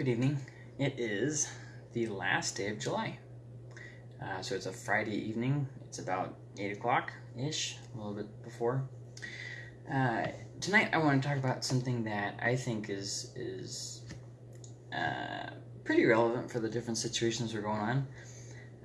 good evening. It is the last day of July. Uh, so it's a Friday evening. It's about 8 o'clock ish, a little bit before. Uh, tonight I want to talk about something that I think is, is uh, pretty relevant for the different situations we're going on.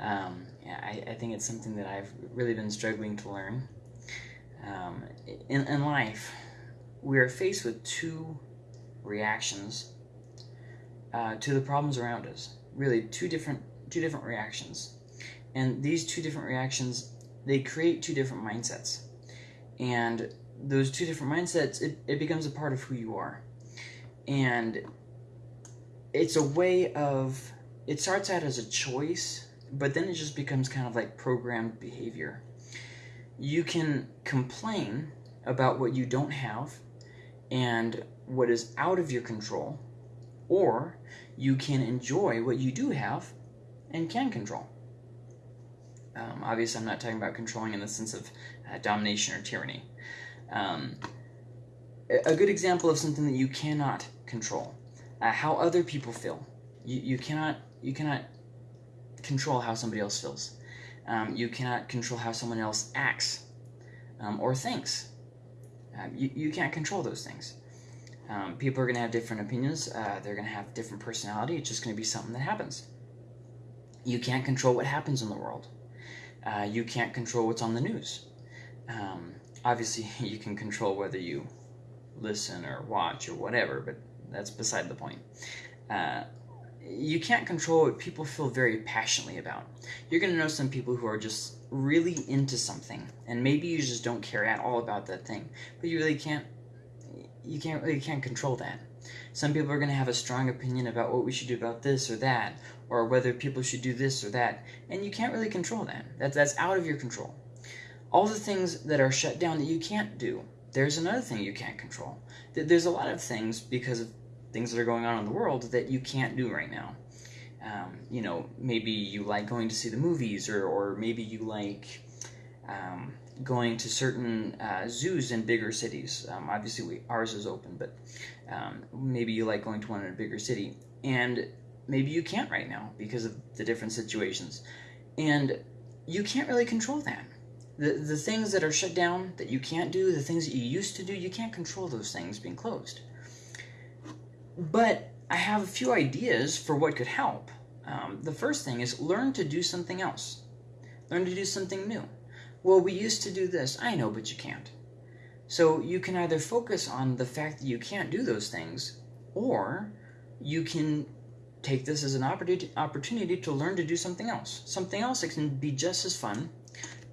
Um, yeah, I, I, think it's something that I've really been struggling to learn. Um, in, in life, we are faced with two reactions uh, to the problems around us. Really, two different two different reactions, and these two different reactions they create two different mindsets, and those two different mindsets it, it becomes a part of who you are, and it's a way of it starts out as a choice, but then it just becomes kind of like programmed behavior. You can complain about what you don't have and what is out of your control, or you can enjoy what you do have and can control. Um, obviously, I'm not talking about controlling in the sense of uh, domination or tyranny. Um, a good example of something that you cannot control, uh, how other people feel. You, you cannot you cannot control how somebody else feels. Um, you cannot control how someone else acts um, or thinks. Uh, you, you can't control those things. Um, people are going to have different opinions. Uh, they're going to have different personality. It's just going to be something that happens. You can't control what happens in the world. Uh, you can't control what's on the news. Um, obviously, you can control whether you listen or watch or whatever, but that's beside the point. Uh, you can't control what people feel very passionately about. You're going to know some people who are just really into something, and maybe you just don't care at all about that thing, but you really can't. You can't really can't control that. Some people are going to have a strong opinion about what we should do about this or that, or whether people should do this or that, and you can't really control that. That's that's out of your control. All the things that are shut down that you can't do. There's another thing you can't control. There's a lot of things because of things that are going on in the world that you can't do right now. Um, you know, maybe you like going to see the movies, or, or maybe you like um, going to certain uh, zoos in bigger cities. Um, obviously, we, ours is open, but um, maybe you like going to one in a bigger city. And maybe you can't right now because of the different situations. And you can't really control that. The, the things that are shut down that you can't do, the things that you used to do, you can't control those things being closed. But I have a few ideas for what could help. Um, the first thing is learn to do something else. Learn to do something new. Well, we used to do this. I know, but you can't. So you can either focus on the fact that you can't do those things, or you can take this as an opportunity to learn to do something else. Something else that can be just as fun,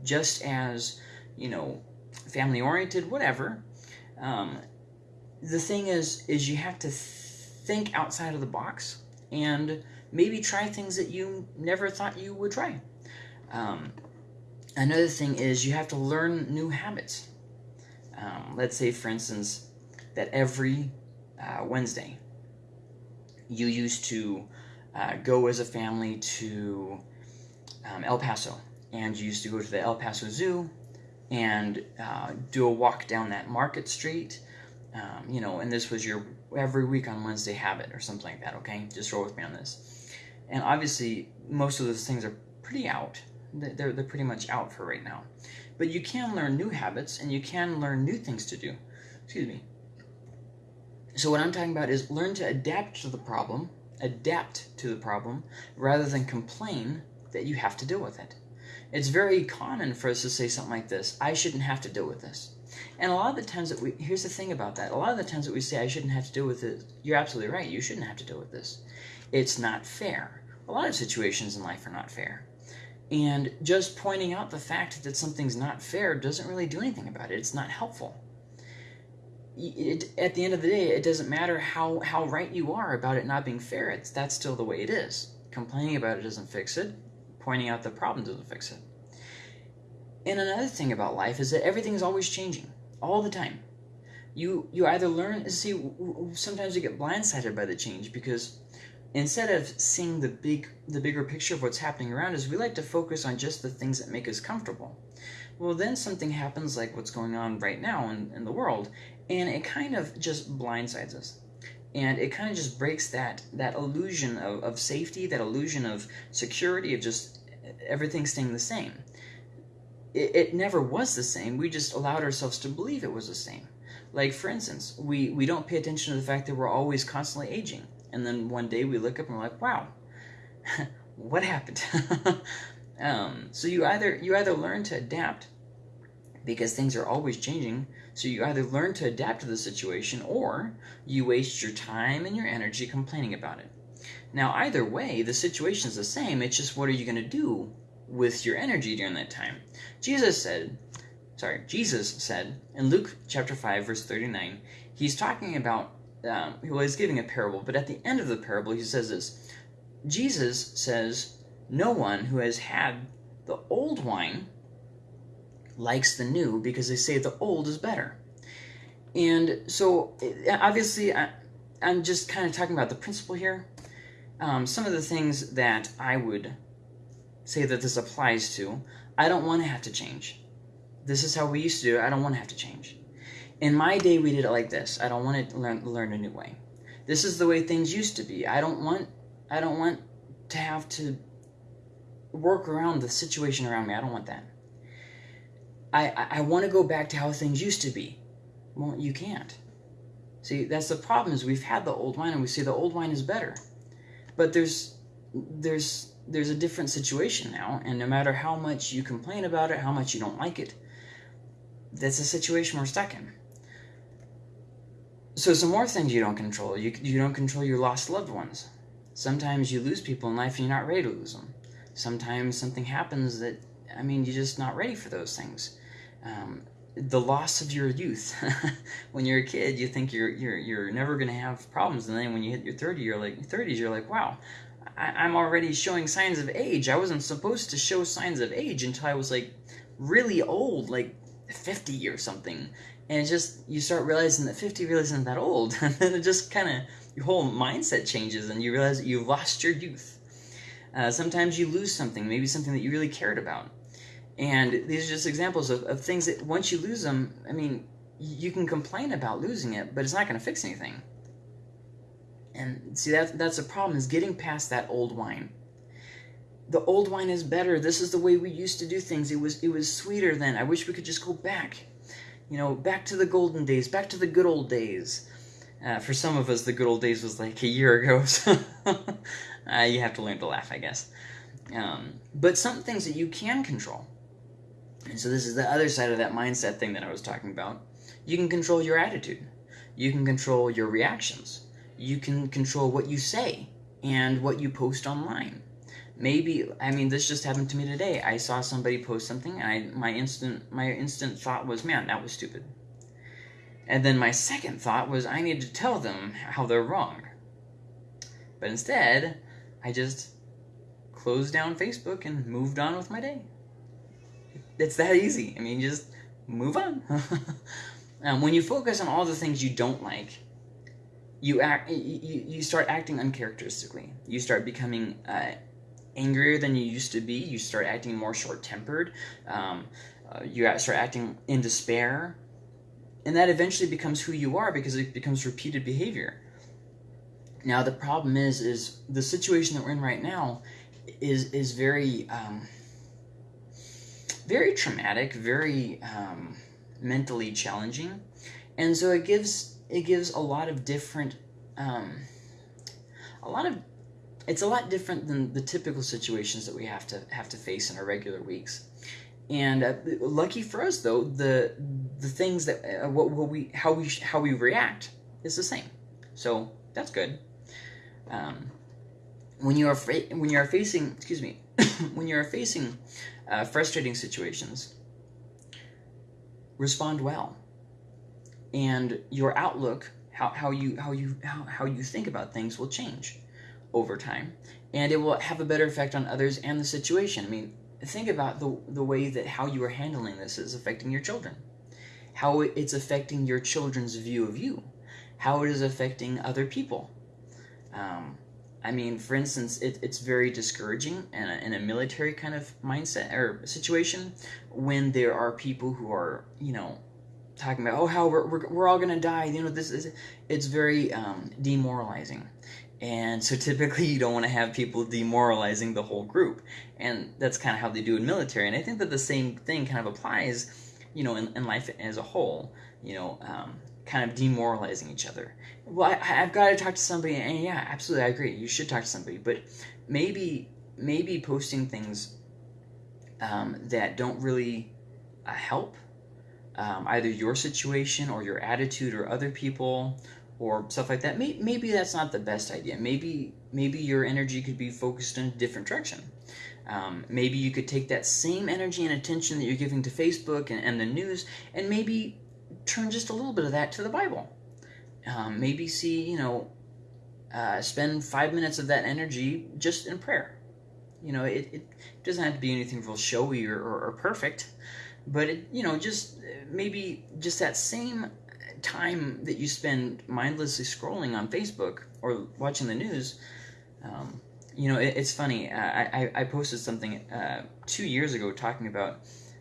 just as, you know, family oriented, whatever. Um, the thing is, is you have to think outside of the box and maybe try things that you never thought you would try. Um, another thing is you have to learn new habits. Um, let's say, for instance, that every uh, Wednesday you used to uh, go as a family to um, El Paso, and you used to go to the El Paso Zoo and uh, do a walk down that market street um, you know, and this was your every week on Wednesday habit or something like that, okay? Just roll with me on this. And obviously, most of those things are pretty out. They're, they're pretty much out for right now. But you can learn new habits and you can learn new things to do. Excuse me. So, what I'm talking about is learn to adapt to the problem, adapt to the problem, rather than complain that you have to deal with it. It's very common for us to say something like this I shouldn't have to deal with this. And a lot of the times that we, here's the thing about that. A lot of the times that we say, I shouldn't have to deal with it, you're absolutely right. You shouldn't have to deal with this. It's not fair. A lot of situations in life are not fair. And just pointing out the fact that something's not fair doesn't really do anything about it. It's not helpful. It, at the end of the day, it doesn't matter how, how right you are about it not being fair. It's, that's still the way it is. Complaining about it doesn't fix it. Pointing out the problem doesn't fix it. And another thing about life is that everything is always changing, all the time. You you either learn see sometimes you get blindsided by the change because instead of seeing the big the bigger picture of what's happening around us, we like to focus on just the things that make us comfortable. Well, then something happens like what's going on right now in, in the world, and it kind of just blindsides us. and it kind of just breaks that that illusion of, of safety that illusion of security of just everything staying the same it, it never was the same we just allowed ourselves to believe it was the same like for instance we we don't pay attention to the fact that we're always constantly aging and then one day we look up and we're like wow what happened um, so you either you either learn to adapt because things are always changing so you either learn to adapt to the situation or you waste your time and your energy complaining about it. Now, either way, the situation is the same. It's just what are you going to do with your energy during that time? Jesus said, sorry, Jesus said in Luke chapter 5, verse 39, he's talking about, um, he's giving a parable, but at the end of the parable, he says this Jesus says, No one who has had the old wine likes the new because they say the old is better. And so, obviously, I, am just kind of talking about the principle here. Um, some of the things that I would say that this applies to, I don't want to have to change. This is how we used to do it. I don't want to have to change. In my day, we did it like this. I don't want to learn, learn a new way. This is the way things used to be. I don't want. I don't want to have to work around the situation around me. I don't want that. I, I want to go back to how things used to be. Well, you can't. See, that's the problem is we've had the old wine and we say the old wine is better. But there's there's there's a different situation now, and no matter how much you complain about it, how much you don't like it, that's a situation we're stuck in. So some more things you don't control. You, you don't control your lost loved ones. Sometimes you lose people in life and you're not ready to lose them. Sometimes something happens that, I mean, you're just not ready for those things um, the loss of your youth. when you're a kid, you think you're you're you're never going to have problems, and then when you hit your 30, you're like 30s, you're like, wow, I, am already showing signs of age. I wasn't supposed to show signs of age until I was like really old, like 50 or something. And it's just you start realizing that 50 really isn't that old, and then it just kind of your whole mindset changes, and you realize that you've lost your youth. Uh, sometimes you lose something, maybe something that you really cared about and these are just examples of, of things that once you lose them, I mean, you can complain about losing it, but it's not going to fix anything. And see, that, that's the problem, is getting past that old wine. The old wine is better. This is the way we used to do things. It was, it was sweeter then. I wish we could just go back. You know, back to the golden days, back to the good old days. Uh, for some of us, the good old days was like a year ago, so uh, you have to learn to laugh, I guess. Um, but some things that you can control. And so this is the other side of that mindset thing that I was talking about. You can control your attitude. You can control your reactions. You can control what you say and what you post online. Maybe I mean this just happened to me today. I saw somebody post something and I my instant my instant thought was, "Man, that was stupid." And then my second thought was I need to tell them how they're wrong. But instead, I just closed down Facebook and moved on with my day it's that easy. I mean, just move on. um, when you focus on all the things you don't like, you act. You, you start acting uncharacteristically. You start becoming uh, angrier than you used to be. You start acting more short-tempered. Um, uh, you start acting in despair, and that eventually becomes who you are because it becomes repeated behavior. Now the problem is, is the situation that we're in right now is is very. Um, very traumatic, very um, mentally challenging, and so it gives it gives a lot of different, um, a lot of, it's a lot different than the typical situations that we have to have to face in our regular weeks. And uh, lucky for us, though, the the things that uh, what, we how we how we react is the same. So that's good. Um, when you are when you are facing excuse me when you are facing uh, frustrating situations, respond well. And your outlook, how, how you how you how, how you think about things will change over time. And it will have a better effect on others and the situation. I mean, think about the the way that how you are handling this is affecting your children. How it's affecting your children's view of you. How it is affecting other people. Um, I mean, for instance, it, it's very discouraging in a, in a military kind of mindset or situation when there are people who are, you know, talking about oh how we're, we're, we're all gonna die you know this is it's very um, demoralizing and so typically you don't want to have people demoralizing the whole group. And that's kind of how they do in military. And i think that the same thing kind of applies you know in, in life as a whole you know um, kind of demoralizing each other. Well I, have got to talk to somebody and yeah absolutely i agree you should talk to somebody. But maybe maybe posting things um, that don't really uh, help um, either your situation or your attitude or other people or stuff like that maybe, maybe that's not the best idea. Maybe maybe your energy could be focused in a different direction. Um, maybe you could take that same energy and attention that you're giving to facebook and, and the news and maybe turn just a little bit of that to the bible. Um, maybe see you know uh, spend five minutes of that energy just in prayer. You know it, it doesn't have to be anything real showy or, or, or perfect but it, you know just maybe just that same time that you spend mindlessly scrolling on Facebook or watching the news, um, you know, it, it's funny. I, I, I, posted something uh, two years ago talking about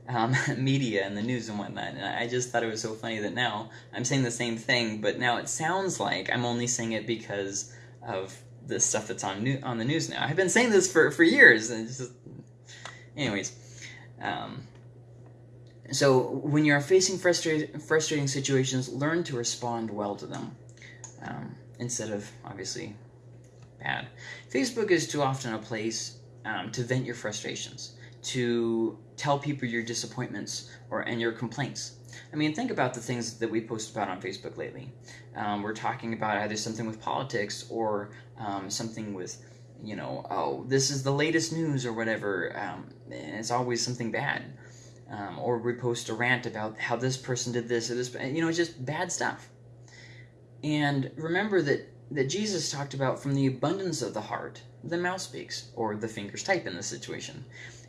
um, media and the news and whatnot, and I just thought it was so funny that now I'm saying the same thing, but now it sounds like I'm only saying it because of the stuff that's on new, on the news now. I've been saying this for, for years, and just, anyways. Um, so when you're facing frustrating, frustrating situations, learn to respond well to them um, instead of obviously bad. Facebook is too often a place um, to vent your frustrations, to tell people your disappointments or and your complaints. I mean, think about the things that we post about on Facebook lately. Um, we're talking about either something with politics or um, something with, you know, oh, this is the latest news or whatever. Um, and it's always something bad um, or repost a rant about how this person did this or this, you know, it's just bad stuff. And remember that that Jesus talked about from the abundance of the heart, the mouth speaks, or the fingers type in this situation.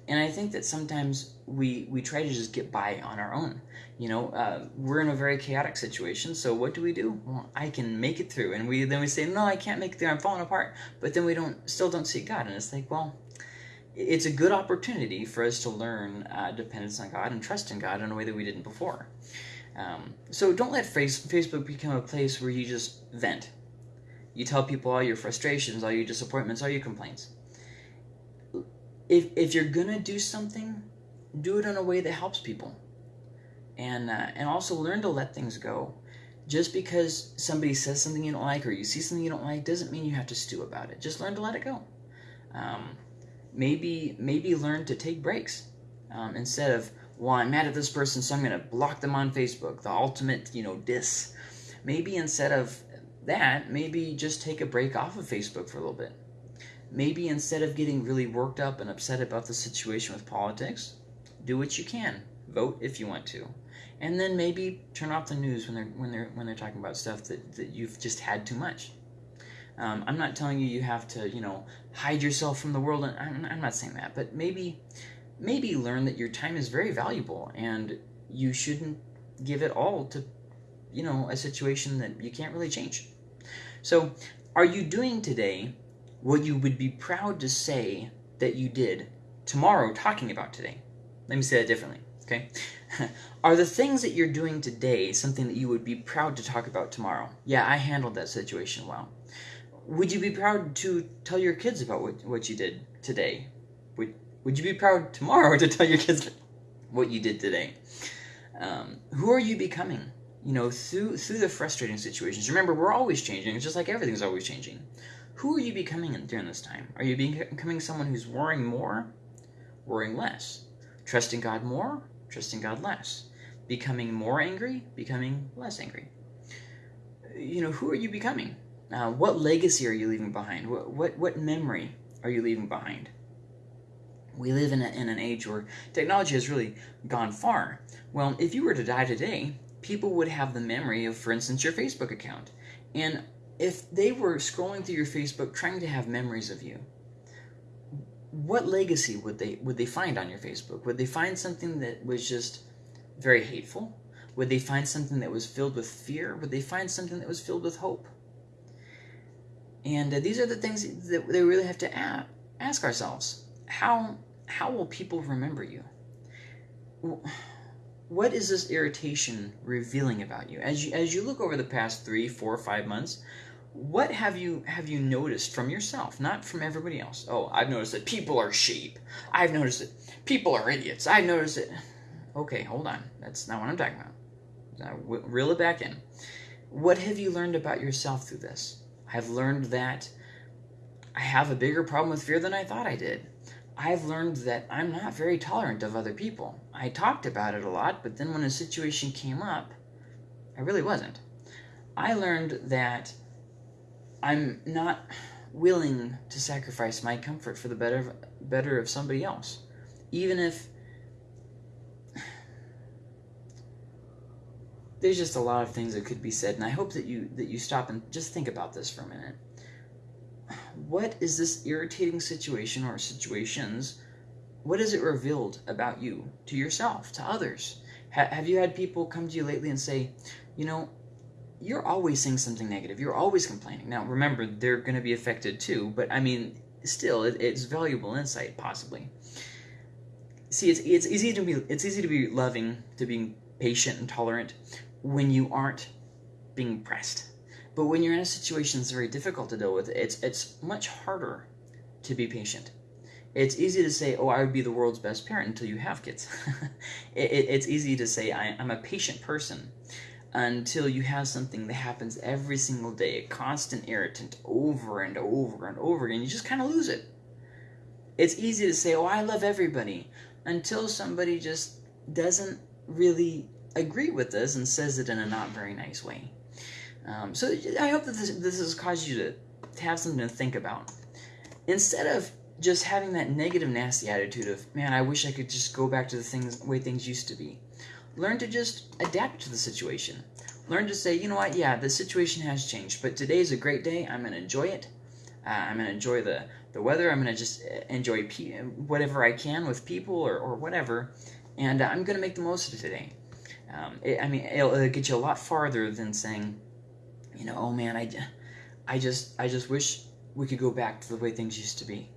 And I think that sometimes we we try to just get by on our own. You know, uh, we're in a very chaotic situation, so what do we do? Well, I can make it through, and we then we say, no, I can't make it through. I'm falling apart. But then we don't still don't see God, and it's like, well, it's a good opportunity for us to learn uh, dependence on God and trust in God in a way that we didn't before. Um, so don't let face, Facebook become a place where you just vent. You tell people all your frustrations, all your disappointments, all your complaints. If, if you're gonna do something, do it in a way that helps people. And, uh, and also learn to let things go. Just because somebody says something you don't like or you see something you don't like doesn't mean you have to stew about it. Just learn to let it go. Um, maybe maybe learn to take breaks um, instead of well i'm mad at this person so i'm going to block them on facebook the ultimate you know diss maybe instead of that maybe just take a break off of facebook for a little bit. Maybe instead of getting really worked up and upset about the situation with politics do what you can. Vote if you want to. And then maybe turn off the news when they're when they're when they're talking about stuff that, that you've just had too much um, I'm not telling you you have to, you know, hide yourself from the world. I'm, I'm not saying that, but maybe, maybe learn that your time is very valuable and you shouldn't give it all to, you know, a situation that you can't really change. So, are you doing today what you would be proud to say that you did tomorrow talking about today? Let me say that differently, okay? Are the things that you're doing today something that you would be proud to talk about tomorrow? Yeah, I handled that situation well would you be proud to tell your kids about what, what you did today? Would, would you be proud tomorrow to tell your kids what you did today? Um, who are you becoming? You know, through through the frustrating situations. Remember, we're always changing. It's just like everything's always changing. Who are you becoming during this time? Are you becoming someone who's worrying more, worrying less, trusting God more, trusting God less, becoming more angry, becoming less angry? You know, who are you becoming? Uh, what legacy are you leaving behind? What, what, what memory are you leaving behind? We live in, a, in an age where technology has really gone far. Well, if you were to die today, people would have the memory of, for instance, your Facebook account. And if they were scrolling through your Facebook trying to have memories of you, what legacy would they would they find on your Facebook? Would they find something that was just very hateful? Would they find something that was filled with fear? Would they find something that was filled with hope? And uh, these are the things that we really have to ask ourselves. How, how will people remember you? what is this irritation revealing about you? As you as you look over the past three four five months what have you have you noticed from yourself? Not from everybody else. Oh i've noticed that people are sheep. I've noticed that people are idiots. I've noticed it okay hold on. That's not what i'm talking about. Now, reel it back in. What have you learned about yourself through this i've learned that i have a bigger problem with fear than i thought i did I've learned that I'm not very tolerant of other people. I talked about it a lot, but then when a situation came up, I really wasn't. I learned that I'm not willing to sacrifice my comfort for the better better of somebody else. Even if there's just a lot of things that could be said and I hope that you that you stop and just think about this for a minute what is this irritating situation or situations? What it revealed about you to yourself, to others? Ha- have you had people come to you lately and say, you know, you're always saying something negative. You're always complaining. Now, remember, they're going to be affected too, but I mean, still, it, it's valuable insight, possibly. See, it's, it's easy to be it's easy to be loving, to being patient and tolerant when you aren't being pressed but when you're in a situation that's very difficult to deal with, it's it's much harder to be patient. It's easy to say, "Oh, I would be the world's best parent" until you have kids. it, it, it's easy to say, I, "I'm a patient person," until you have something that happens every single day, a constant irritant, over and over and over again. You just kind of lose it. It's easy to say, "Oh, I love everybody," until somebody just doesn't really agree with this and says it in a not very nice way. Um, so I hope that this, this has caused you to, to have something to think about. Instead of just having that negative, nasty attitude of, man, I wish I could just go back to the things way things used to be. Learn to just adapt to the situation. Learn to say, you know what, yeah, the situation has changed, but today's a great day. I'm going to enjoy it. Uh, I'm going to enjoy the, the weather. I'm going to just uh, enjoy whatever I can with people or, or whatever. And uh, I'm going to make the most of today. Um, it, I mean, it'll, it'll get you a lot farther than saying, you know, oh man, I, I just, I just wish we could go back to the way things used to be.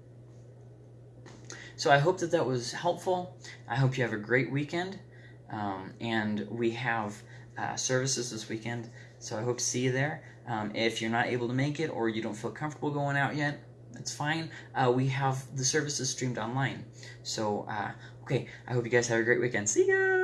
So I hope that that was helpful. I hope you have a great weekend. Um, and we have uh, services this weekend, so I hope to see you there. Um, if you're not able to make it or you don't feel comfortable going out yet, that's fine. Uh, we have the services streamed online. So, uh, okay, I hope you guys have a great weekend. See ya!